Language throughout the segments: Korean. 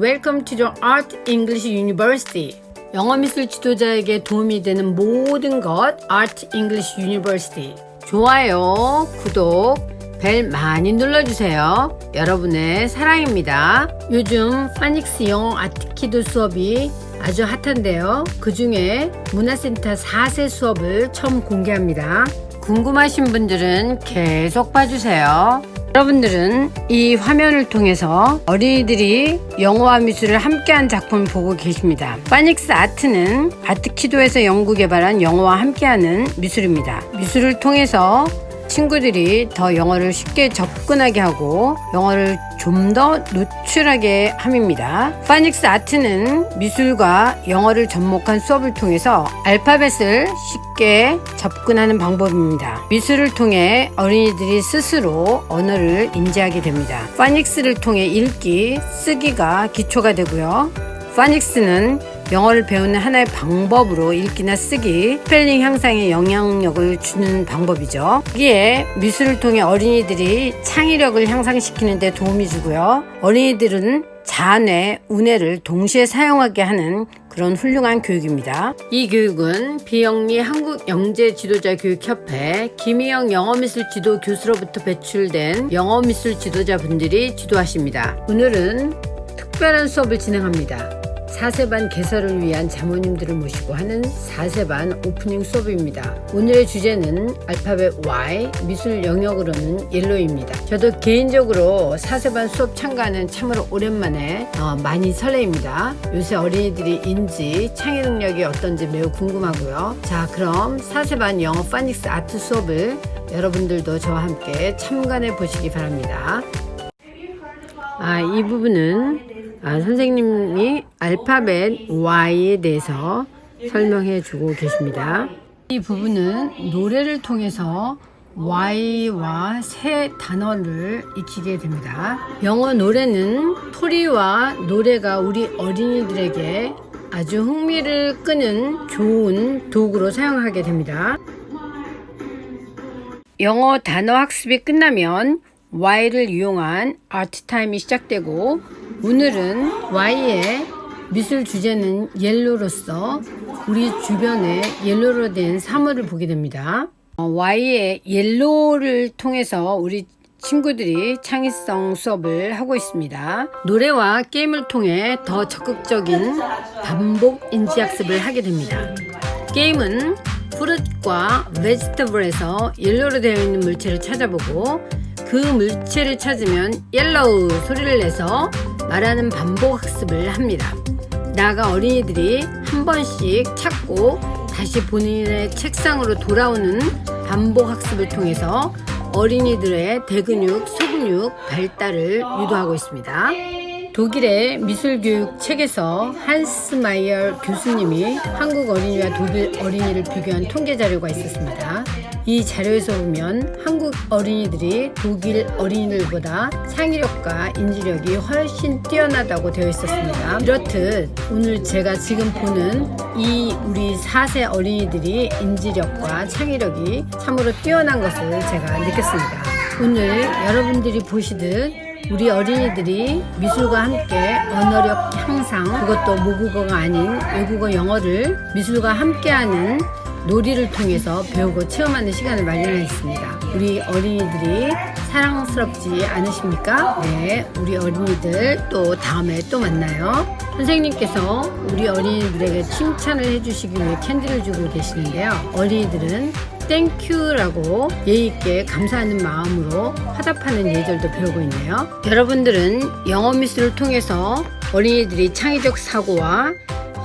Welcome to the Art English University. 영어 미술 지도자에게 도움이 되는 모든 것 Art English University. 좋아요, 구독, 벨 많이 눌러주세요. 여러분의 사랑입니다. 요즘 파닉스 영어 아트키도 수업이 아주 핫한데요. 그 중에 문화센터 4세 수업을 처음 공개합니다. 궁금하신 분들은 계속 봐주세요. 여러분들은 이 화면을 통해서 어린이들이 영어와 미술을 함께한 작품을 보고 계십니다. 파닉스 아트는 아트키도에서 연구 개발한 영어와 함께하는 미술입니다. 미술을 통해서 친구들이 더 영어를 쉽게 접근하게 하고 영어를 좀 더 노출하게 함입니다. phonics art는 미술과 영어를 접목한 수업을 통해서 알파벳을 쉽게 접근하는 방법입니다. 미술을 통해 어린이들이 스스로 언어를 인지하게 됩니다. phonics를 통해 읽기, 쓰기가 기초가 되고요. phonics는 영어를 배우는 하나의 방법으로 읽기나 쓰기, 스펠링 향상에 영향력을 주는 방법이죠. 여기에 미술을 통해 어린이들이 창의력을 향상시키는 데 도움이 주고요. 어린이들은 좌뇌, 우뇌를 동시에 사용하게 하는 그런 훌륭한 교육입니다. 이 교육은 비영리 한국영재지도자교육협회 김희영 영어미술 지도 교수로부터 배출된 영어미술 지도자분들이 지도하십니다. 오늘은 특별한 수업을 진행합니다. 4세반 개설을 위한 자모님들을 모시고 하는 4세반 오프닝 수업입니다. 오늘의 주제는 알파벳 Y, 미술 영역으로는 옐로입니다. 저도 개인적으로 4세반 수업 참가는 참으로 오랜만에 어, 많이 설레입니다. 요새 어린이들이 인지, 창의 능력이 어떤지 매우 궁금하고요. 자 그럼 4세반 영어 파닉스 아트 수업을 여러분들도 저와 함께 참관해 보시기 바랍니다. 아, 이 부분은 아, 선생님이 알파벳 Y에 대해서 설명해 주고 계십니다. 이 부분은 노래를 통해서 Y와 새 단어를 익히게 됩니다. 영어 노래는 소리와 노래가 우리 어린이들에게 아주 흥미를 끄는 좋은 도구로 사용하게 됩니다. 영어 단어 학습이 끝나면 Y를 이용한 아트 타임이 시작되고 오늘은 Y의 미술 주제는 옐로로서 우리 주변에 옐로로 된 사물을 보게 됩니다. 어, Y의 옐로를 통해서 우리 친구들이 창의성 수업을 하고 있습니다. 노래와 게임을 통해 더 적극적인 반복 인지 학습을 하게 됩니다. 게임은 fruit과 vegetable에서 yellow로 되어 있는 물체를 찾아보고 그 물체를 찾으면 yellow 소리를 내서 말하는 반복 학습을 합니다. 나가 어린이들이 한 번씩 찾고 다시 본인의 책상으로 돌아오는 반복 학습을 통해서 어린이들의 대근육, 소근육 발달을 유도하고 있습니다. 독일의 미술교육 책에서 한스 마이어 교수님이 한국 어린이와 독일 어린이를 비교한 통계 자료가 있었습니다. 이 자료에서 보면 한국 어린이들이 독일 어린이들보다 창의력과 인지력이 훨씬 뛰어나다고 되어 있었습니다. 이렇듯 오늘 제가 지금 보는 이 우리 4세 어린이들이 인지력과 창의력이 참으로 뛰어난 것을 제가 느꼈습니다. 오늘 여러분들이 보시듯 우리 어린이들이 미술과 함께 언어력 향상 그것도 모국어가 아닌 외국어 영어를 미술과 함께하는 놀이를 통해서 배우고 체험하는 시간을 마련했습니다. 우리 어린이들이 사랑스럽지 않으십니까? 네, 우리 어린이들 또 다음에 또 만나요. 선생님께서 우리 어린이들에게 칭찬을 해주시기 위해 캔디를 주고 계시는데요. 어린이들은 thank you라고 예의있게 감사하는 마음으로 화답하는 예절도 배우고 있네요. 여러분들은 영어 미술을 통해서 어린이들이 창의적 사고와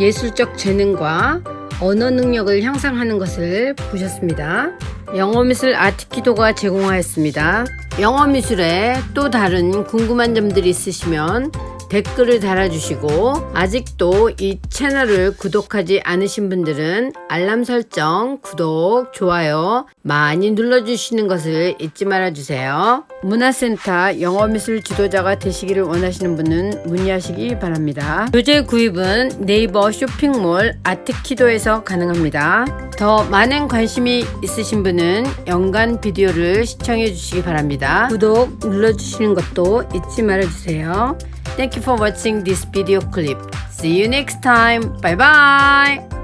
예술적 재능과 언어 능력을 향상하는 것을 보셨습니다. 영어미술 아트키도가 제공하였습니다. 영어미술에 또 다른 궁금한 점들이 있으시면 댓글을 달아주시고 아직도 이 채널을 구독하지 않으신 분들은 알람 설정, 구독, 좋아요 많이 눌러주시는 것을 잊지 말아주세요. 문화센터 영어미술 지도자가 되시기를 원하시는 분은 문의하시기 바랍니다. 교재 구입은 네이버 쇼핑몰 아트키도에서 가능합니다. 더 많은 관심이 있으신 분은 연간 비디오를 시청해 주시기 바랍니다. 구독 눌러주시는 것도 잊지 말아주세요. Thank you for watching this video clip. See you next time. Bye bye.